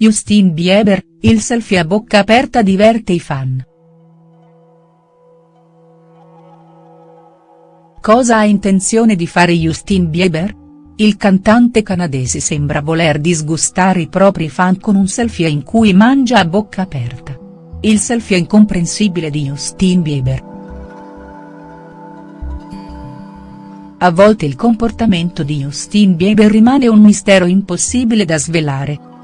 Justin Bieber, il selfie a bocca aperta diverte i fan. Cosa ha intenzione di fare Justin Bieber? Il cantante canadese sembra voler disgustare i propri fan con un selfie in cui mangia a bocca aperta. Il selfie incomprensibile di Justin Bieber. A volte il comportamento di Justin Bieber rimane un mistero impossibile da svelare.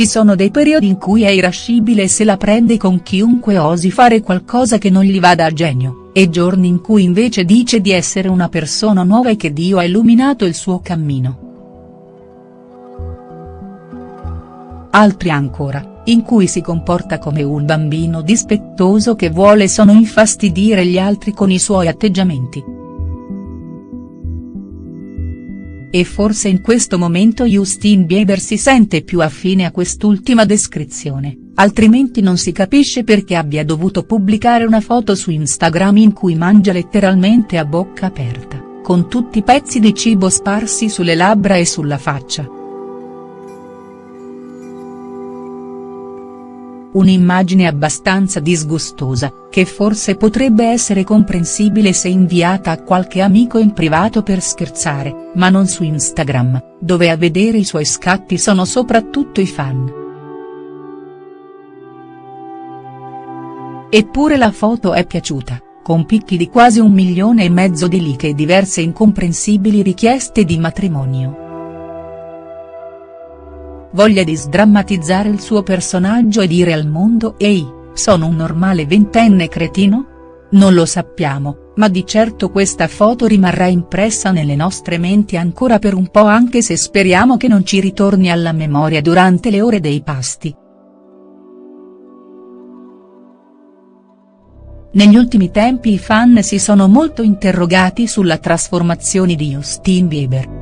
Ci sono dei periodi in cui è irascibile e se la prende con chiunque osi fare qualcosa che non gli vada a genio, e giorni in cui invece dice di essere una persona nuova e che Dio ha illuminato il suo cammino. Altri ancora, in cui si comporta come un bambino dispettoso che vuole solo infastidire gli altri con i suoi atteggiamenti. E forse in questo momento Justin Bieber si sente più affine a quest'ultima descrizione, altrimenti non si capisce perché abbia dovuto pubblicare una foto su Instagram in cui mangia letteralmente a bocca aperta, con tutti i pezzi di cibo sparsi sulle labbra e sulla faccia. Un'immagine abbastanza disgustosa, che forse potrebbe essere comprensibile se inviata a qualche amico in privato per scherzare, ma non su Instagram, dove a vedere i suoi scatti sono soprattutto i fan. Eppure la foto è piaciuta, con picchi di quasi un milione e mezzo di like e diverse incomprensibili richieste di matrimonio. Voglia di sdrammatizzare il suo personaggio e dire al mondo ehi, sono un normale ventenne cretino? Non lo sappiamo, ma di certo questa foto rimarrà impressa nelle nostre menti ancora per un po' anche se speriamo che non ci ritorni alla memoria durante le ore dei pasti. Negli ultimi tempi i fan si sono molto interrogati sulla trasformazione di Justin Bieber.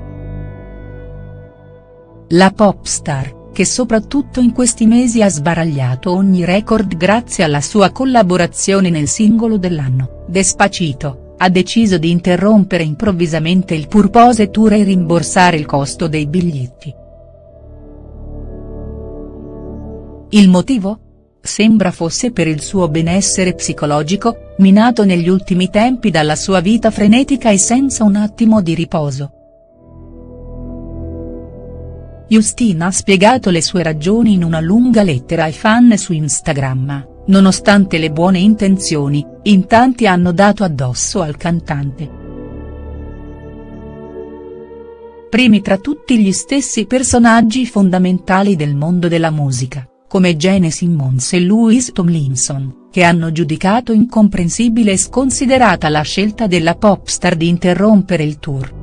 La pop star, che soprattutto in questi mesi ha sbaragliato ogni record grazie alla sua collaborazione nel singolo dell'anno, Despacito, ha deciso di interrompere improvvisamente il Purpose Tour e rimborsare il costo dei biglietti. Il motivo? Sembra fosse per il suo benessere psicologico, minato negli ultimi tempi dalla sua vita frenetica e senza un attimo di riposo. Justina ha spiegato le sue ragioni in una lunga lettera ai fan su Instagram, nonostante le buone intenzioni, in tanti hanno dato addosso al cantante. Primi tra tutti gli stessi personaggi fondamentali del mondo della musica, come Gene Simmons e Louis Tomlinson, che hanno giudicato incomprensibile e sconsiderata la scelta della popstar di interrompere il tour.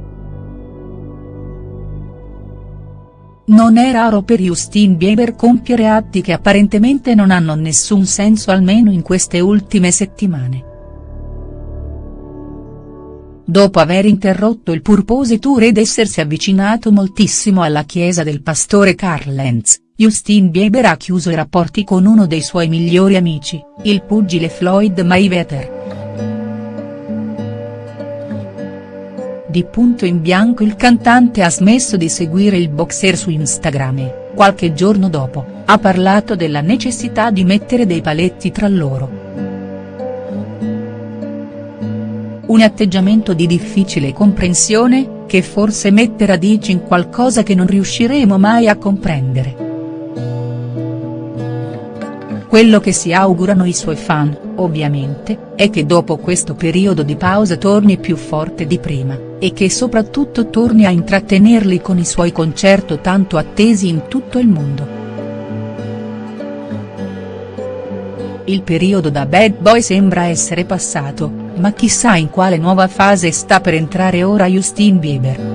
Non è raro per Justin Bieber compiere atti che apparentemente non hanno nessun senso almeno in queste ultime settimane. Dopo aver interrotto il Purpose Tour ed essersi avvicinato moltissimo alla chiesa del pastore Carl Lenz, Justin Bieber ha chiuso i rapporti con uno dei suoi migliori amici, il pugile Floyd Mayweather. Di punto in bianco il cantante ha smesso di seguire il boxer su Instagram e, qualche giorno dopo, ha parlato della necessità di mettere dei paletti tra loro. Un atteggiamento di difficile comprensione, che forse mette radici in qualcosa che non riusciremo mai a comprendere. Quello che si augurano i suoi fan, ovviamente, è che dopo questo periodo di pausa torni più forte di prima, e che soprattutto torni a intrattenerli con i suoi concerto tanto attesi in tutto il mondo. Il periodo da bad boy sembra essere passato, ma chissà in quale nuova fase sta per entrare ora Justin Bieber.